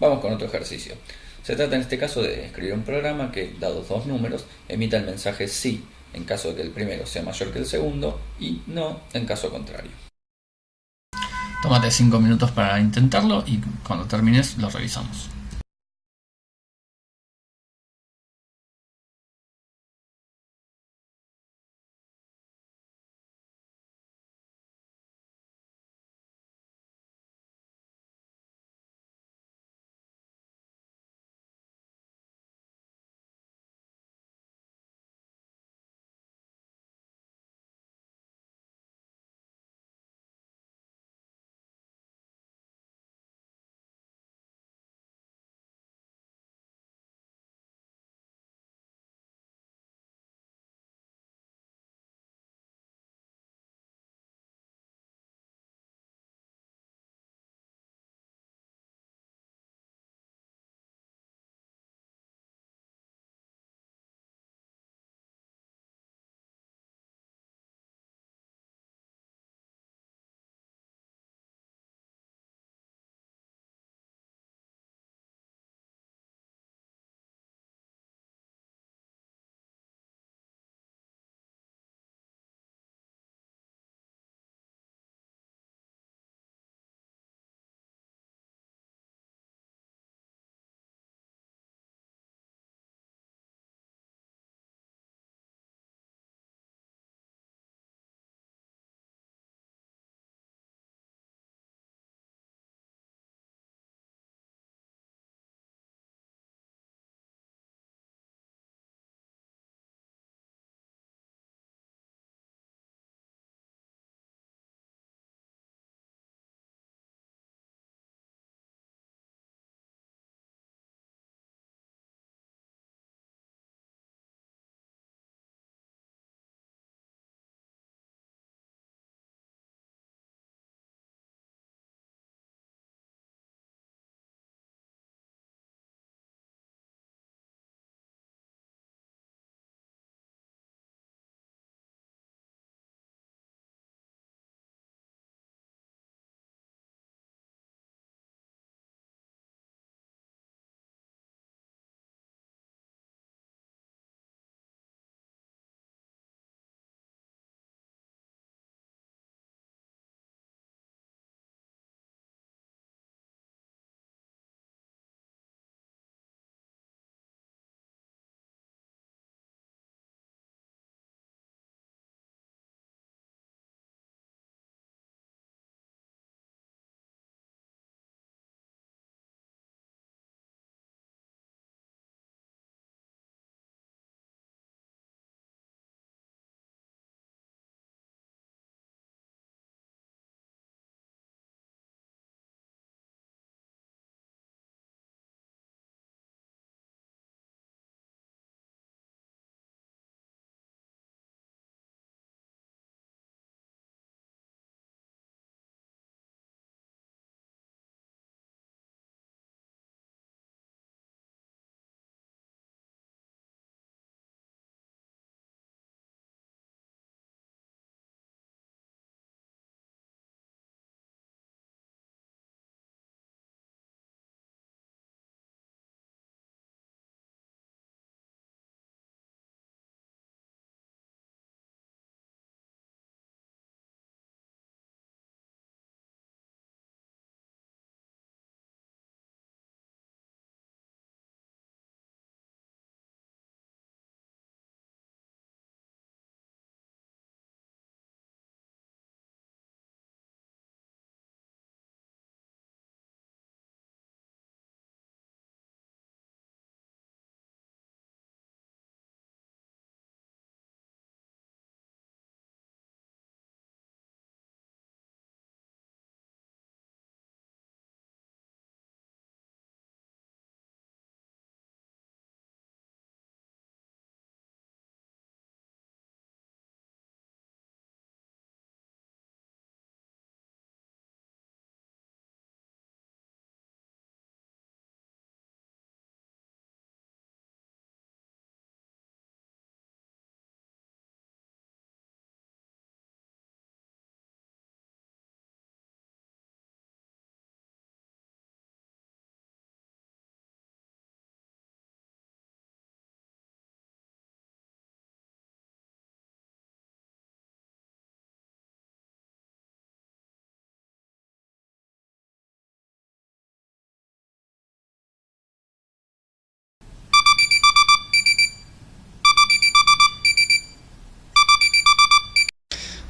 Vamos con otro ejercicio. Se trata en este caso de escribir un programa que, dados dos números, emita el mensaje sí en caso de que el primero sea mayor que el segundo y no en caso contrario. Tómate 5 minutos para intentarlo y cuando termines lo revisamos.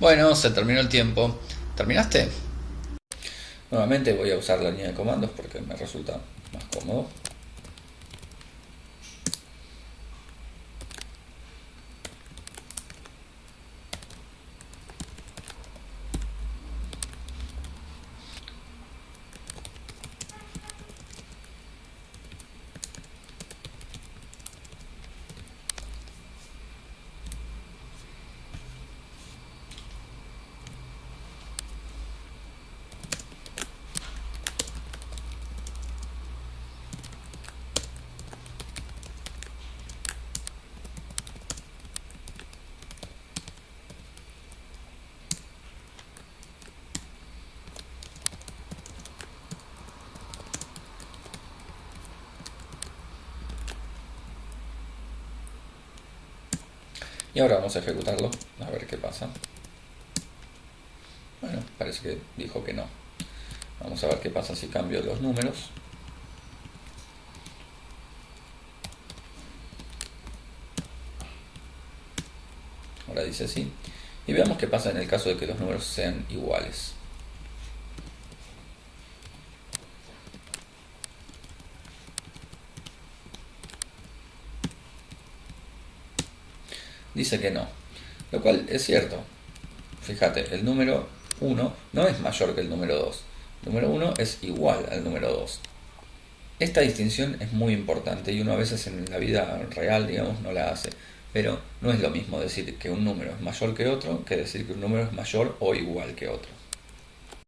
Bueno, se terminó el tiempo. ¿Terminaste? Nuevamente voy a usar la línea de comandos porque me resulta más cómodo. Y ahora vamos a ejecutarlo, a ver qué pasa. Bueno, parece que dijo que no. Vamos a ver qué pasa si cambio los números. Ahora dice sí. Y veamos qué pasa en el caso de que los números sean iguales. Dice que no. Lo cual es cierto. Fíjate, el número 1 no es mayor que el número 2. El número 1 es igual al número 2. Esta distinción es muy importante y uno a veces en la vida real, digamos, no la hace. Pero no es lo mismo decir que un número es mayor que otro que decir que un número es mayor o igual que otro.